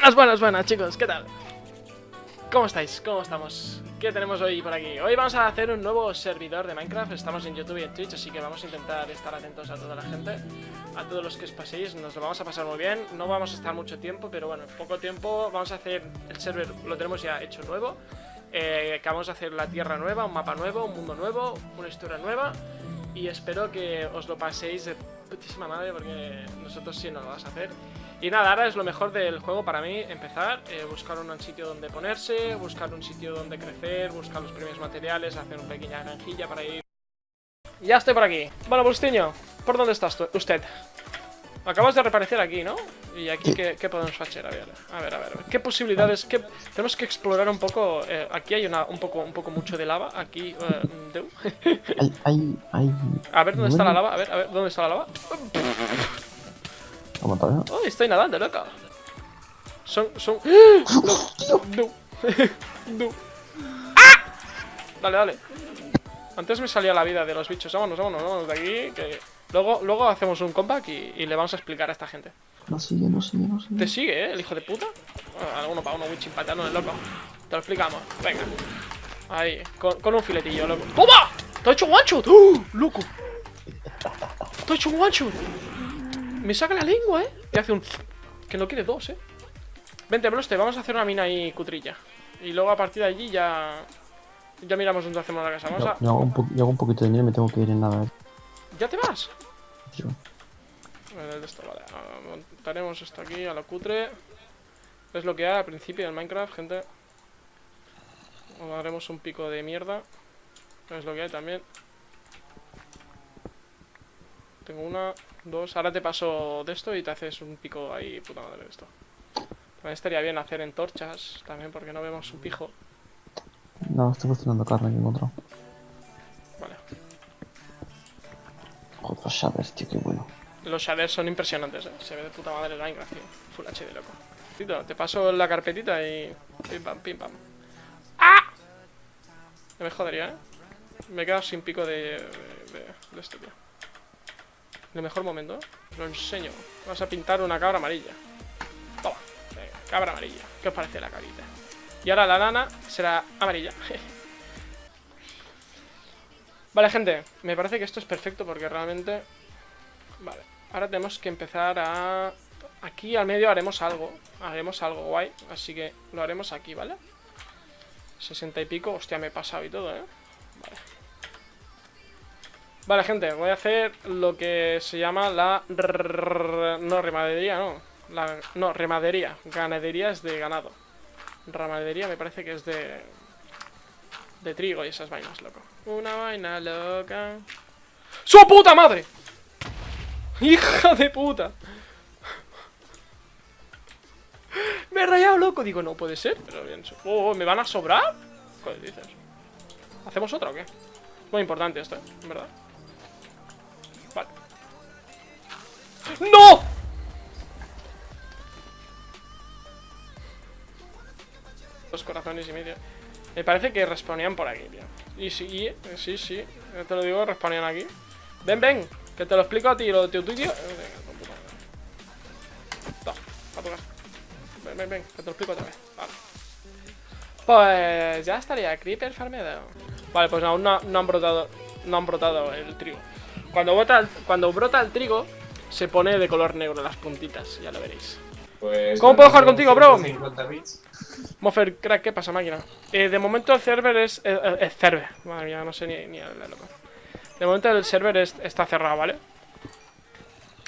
Buenas, buenas, buenas, chicos, ¿qué tal? ¿Cómo estáis? ¿Cómo estamos? ¿Qué tenemos hoy por aquí? Hoy vamos a hacer un nuevo servidor de Minecraft Estamos en YouTube y en Twitch, así que vamos a intentar estar atentos a toda la gente A todos los que os paséis, nos lo vamos a pasar muy bien No vamos a estar mucho tiempo, pero bueno, poco tiempo Vamos a hacer el server, lo tenemos ya hecho nuevo eh, Que vamos a hacer la tierra nueva, un mapa nuevo, un mundo nuevo, una historia nueva Y espero que os lo paséis de putísima madre porque nosotros sí no lo vamos a hacer y nada, ahora es lo mejor del juego para mí, empezar, eh, buscar un sitio donde ponerse, buscar un sitio donde crecer, buscar los primeros materiales, hacer una pequeña granjilla para ir... Ya estoy por aquí. Bueno, Bustiño, ¿por dónde estás usted? Acabas de reaparecer aquí, ¿no? ¿Y aquí qué, podemos hacer? A ver, a ver, a ver. ¿Qué posibilidades? ¿Qué... Tenemos que explorar un poco... Eh, aquí hay una, un, poco, un poco mucho de lava. Aquí... Eh, hay, hay, A ver, ¿dónde está la lava? A ver, a ver, ¿dónde está la lava? Oh, estoy nadando, loco. Son, son... No, no, ¡Ah! Dale, dale. Antes me salía la vida de los bichos. Vámonos, vámonos, vámonos de aquí. Que luego, luego hacemos un comeback y, le vamos a explicar a esta gente. No sigue, no sigue, no sigue. ¿Te sigue, eh? El hijo de puta. Alguno para uno, witching pateando el loco. Te lo explicamos. Venga. Ahí, con, un filetillo, loco. ¡Toma! ¡Te ha hecho un one shot! ¡Uh! ¡Loco! ¡Te ha hecho un one shot! Me saca la lengua, ¿eh? Y hace un... Que no quiere dos, ¿eh? Vente, Bloste, vamos a hacer una mina ahí cutrilla. Y luego a partir de allí ya... Ya miramos dónde hacemos la casa. Vamos yo, a... yo, hago un yo hago un poquito de dinero y me tengo que ir en nada, ¿eh? ¿Ya te vas? Yo. Esto, vale. Montaremos esto aquí a lo cutre. Es lo que hay al principio del Minecraft, gente. O haremos un pico de mierda. Es lo que hay también. Tengo una, dos. Ahora te paso de esto y te haces un pico ahí, puta madre de esto. También estaría bien hacer entorchas, también porque no vemos un pijo. No, estoy cocinando carne en otro. Vale. Otros shaders, tío, qué bueno. Los shaders son impresionantes, eh. Se ve de puta madre el Minecraft, tío. Full HD, loco. Te paso la carpetita y... Pim pam, pim pam. ¡Ah! me jodería, eh. Me he quedado sin pico de, de, de esto, tío el mejor momento. Lo enseño. Vamos a pintar una cabra amarilla. Toma. Venga, cabra amarilla. ¿Qué os parece la carita? Y ahora la lana será amarilla. vale, gente. Me parece que esto es perfecto porque realmente... Vale. Ahora tenemos que empezar a... Aquí al medio haremos algo. Haremos algo guay. Así que lo haremos aquí, ¿vale? 60 y pico. Hostia, me he pasado y todo, ¿eh? Vale. Vale, gente, voy a hacer lo que se llama la... No, remadería, no. La... No, remadería. Ganadería es de ganado. Ramadería me parece que es de... De trigo y esas vainas, loco. Una vaina loca. ¡Su puta madre! ¡Hija de puta! Me he rayado, loco. Digo, no puede ser. Pero bien. Oh, ¿me van a sobrar? ¿Qué dices? ¿Hacemos otra o qué? Muy importante esto. ¿verdad? ¡No! Dos corazones y medio. Me parece que respawnean por aquí, tío. Y sí, sí, sí. Te lo digo, respawnean aquí. Ven, ven. Que te lo explico a ti, lo de tu tío. Ven, ven, ven. Que te lo explico otra vez. Vale. Pues ya estaría Creeper farmeado. Vale, pues aún no, no han brotado. No han brotado el trigo. Cuando, brota, cuando brota el trigo, se pone de color negro las puntitas, ya lo veréis. Pues ¿Cómo puedo jugar contigo, bro? Mofer, crack, ¿qué pasa, máquina? Eh, de momento el server es... Eh, eh server, madre mía, no sé ni, ni hablarlo. De momento el server está cerrado, ¿vale?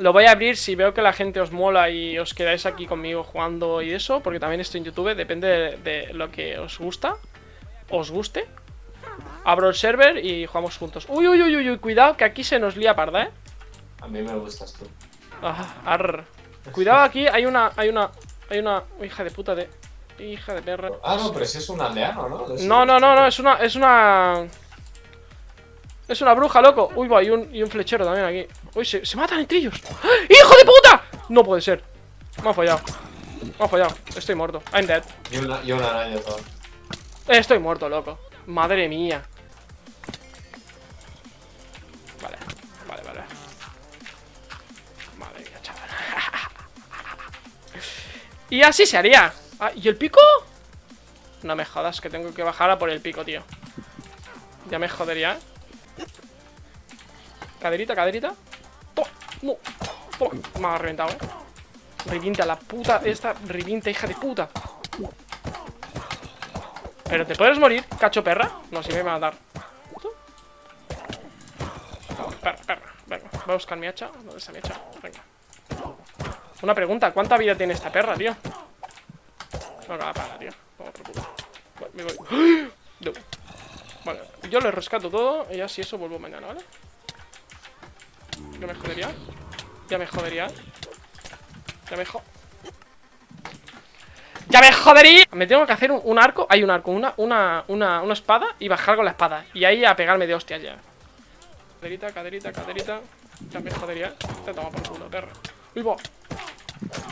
Lo voy a abrir si veo que la gente os mola y os quedáis aquí conmigo jugando y eso, porque también estoy en YouTube, depende de lo que os gusta, os guste Abro el server y jugamos juntos. Uy, uy, uy, uy, cuidado que aquí se nos lía parda, ¿eh? A mí me gustas tú. Ah, Cuidado aquí, hay una, hay una, hay una hija de puta de... Hija de perra. Ah, no, pero si es un aldeano, ¿no? No, no, no, no, es una, es una... Es una bruja, loco. Uy, va, y un, y un flechero también aquí. Uy, se, se matan entre ellos. ¡Ah! ¡Hijo de puta! No puede ser. Me ha fallado. Me ha fallado. Estoy muerto. I'm dead. Y una, y una araña todo. Estoy muerto, loco. Madre mía. Y así se haría. Ah, ¿Y el pico? No me jodas, que tengo que bajar a por el pico, tío. Ya me jodería, ¿eh? Caderita, caderita. ¡No! Me ha reventado, ¿eh? Revienta la puta esta. Revienta, hija de puta. ¿Pero te puedes morir, cacho perra? No, si me va a. ¿Tú? Perra, perra. Venga, voy a buscar mi hacha. ¿Dónde está mi hacha? Venga. Una pregunta, ¿cuánta vida tiene esta perra, tío? No, nada, para, tío. Vamos por culo. Voy, me voy. ¡Ah! No. Vale, yo le rescato todo y ya si eso vuelvo mañana, ¿vale? Yo me jodería. Ya me jodería. Ya me jo... ¡Ya me jodería! Me tengo que hacer un, arco. Hay un arco, una, una, una, una espada y bajar con la espada. Y ahí a pegarme de hostias ya. Caderita, caderita, caderita. Ya me jodería. Te toma por culo, perra. ¡Uy!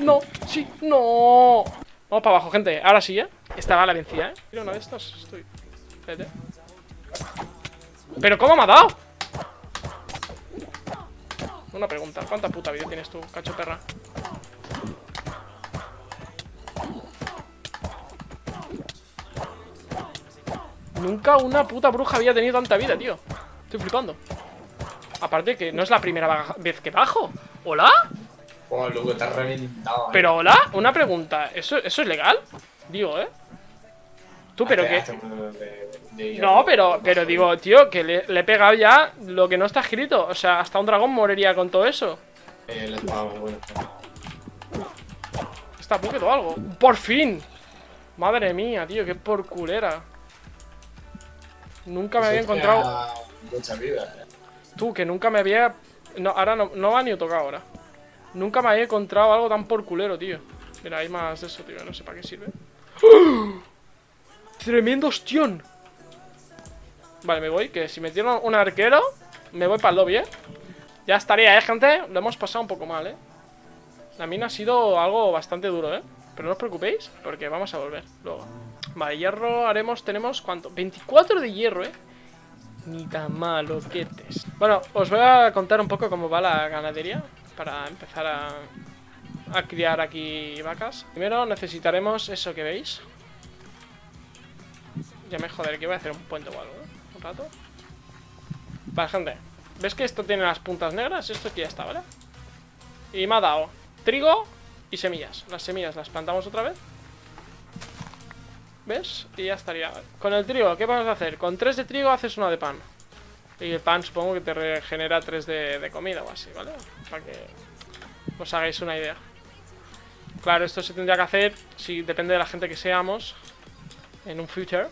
No, sí, no. Vamos para abajo, gente. Ahora sí, ¿eh? Esta la vencida, ¿eh? Mira, una de estas. Estoy. Espérate. ¿Pero cómo me ha dado? Una pregunta. ¿Cuánta puta vida tienes tú, cacho perra? Nunca una puta bruja había tenido tanta vida, tío. Estoy flipando. Aparte que no es la primera vez que bajo. ¿Hola? Oh, loco, has reventado. eh. Pero hola, una pregunta. ¿Eso, eso es legal? Digo, ¿eh? Tú, pero que... de- de- No, pero, pero digo, tío, que le, le he pegado ya lo que no está escrito. O sea, hasta un dragón moriría con todo eso. Eh, el espada muy bueno. Está Bucket o algo. ¡Por fin! Madre mía, tío, qué por culera. Nunca me había encontrado... Mucha vida, eh. Tú, que nunca me había... No, ahora no, no va ni a tocar ahora. Nunca me había encontrado algo tan por culero, tío. Mira, hay más de eso, tío. No sé para qué sirve. ¡Oh! ¡Tremendo ostión! Vale, me voy. Que si metieron un arquero, me voy para el lobby, ¿eh? Ya estaría, ¿eh, gente? Lo hemos pasado un poco mal, ¿eh? La mina ha sido algo bastante duro, ¿eh? Pero no os preocupéis, porque vamos a volver luego. Vale, hierro haremos... Tenemos, ¿cuánto? 24 de hierro, ¿eh? Ni tan malo, que Bueno, os voy a contar un poco cómo va la ganadería para empezar a, criar aquí vacas. Primero necesitaremos eso que veis. Ya me joder, que voy a hacer un puente o algo, ¿eh? Un rato. Vale, gente. ¿Ves que esto tiene las puntas negras? Esto aquí ya está, ¿vale? Y me ha dado trigo y semillas. Las semillas las plantamos otra vez. ¿Ves? Y ya estaría. Con el trigo, ¿qué vamos a hacer? Con 3 de trigo haces una de pan. Y el pan supongo que te regenera 3 de, comida o así, ¿vale? Para que os hagáis una idea. Claro, esto se tendría que hacer, si depende de la gente que seamos, en un future.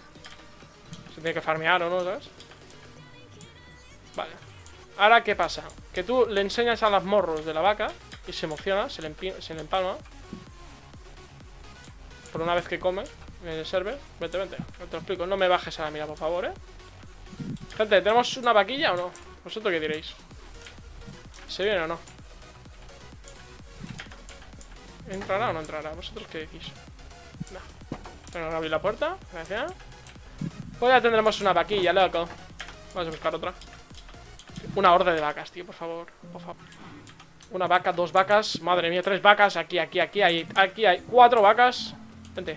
Se tiene que farmear o no, ¿sabes? Vale. Ahora, ¿qué pasa? Que tú le enseñas a las morros de la vaca y se emociona, se le, se le empalma. Por una vez que come en el server. Vente, vente, te lo explico. No me bajes a la mira, por favor, ¿eh? Gente, ¿tenemos una vaquilla o no? ¿Vosotros qué diréis? ¿Se viene o no? ¿Entrará o no entrará? ¿Vosotros qué decís? No. Tengo que la puerta. Gracias. Pues ya tendremos una vaquilla, loco. Vamos a buscar otra. Una horda de vacas, tío, por favor. Por favor. Una vaca, dos vacas. Madre mía, tres vacas. Aquí, aquí, aquí hay. Aquí hay cuatro vacas. Vente.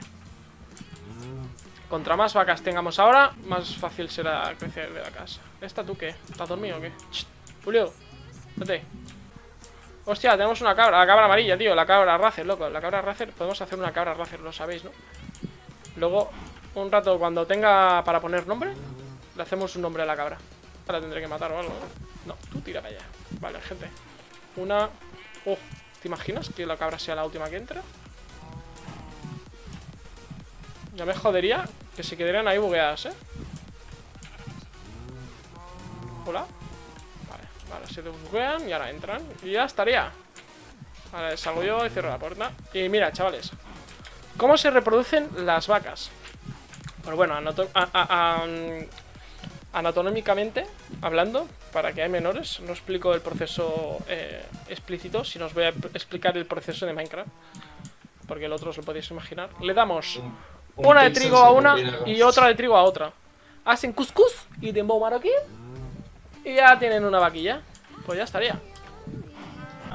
Contra más vacas tengamos ahora, más fácil será crecer de la casa. ¿Esta tú qué? ¿Estás dormido o qué? Julio, vete. Hostia, tenemos una cabra, la cabra amarilla, tío, la cabra racer, loco. La cabra racer, podemos hacer una cabra racer, lo sabéis, ¿no? Luego, un rato, cuando tenga para poner nombre, le hacemos un nombre a la cabra. Ahora tendré que matar o algo, ¿no? No, tú tira para allá. Vale, gente. Una... Oh, ¿te imaginas que la cabra sea la última que entra? Ya me jodería que se quedarían ahí bugueadas, ¿eh? Hola. Vale, vale, se buguean y ahora entran. Y ya estaría. Vale, salgo yo y cierro la puerta. Y mira, chavales. ¿Cómo se reproducen las vacas? Pues bueno, mm, anatómicamente hablando, para que hay menores, no explico el proceso eh, explícito, sino os voy a explicar el proceso de Minecraft. Porque el otro os lo podéis imaginar. Le damos una de trigo a una y otra de trigo a otra. Hacen cuscús y de aquí. Y ya tienen una vaquilla. Pues ya estaría.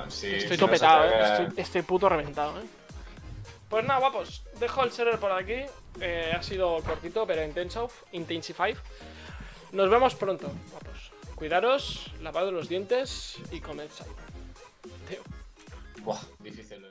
Estoy topetado, eh. Estoy, puto reventado, eh. Pues nada, guapos. Dejo el server por aquí. Eh, ha sido cortito, pero intenso. Intensify. Nos vemos pronto, guapos. Cuidaros, lavados los dientes y comed sal. Buah, difícil.